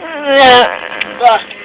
Ugh.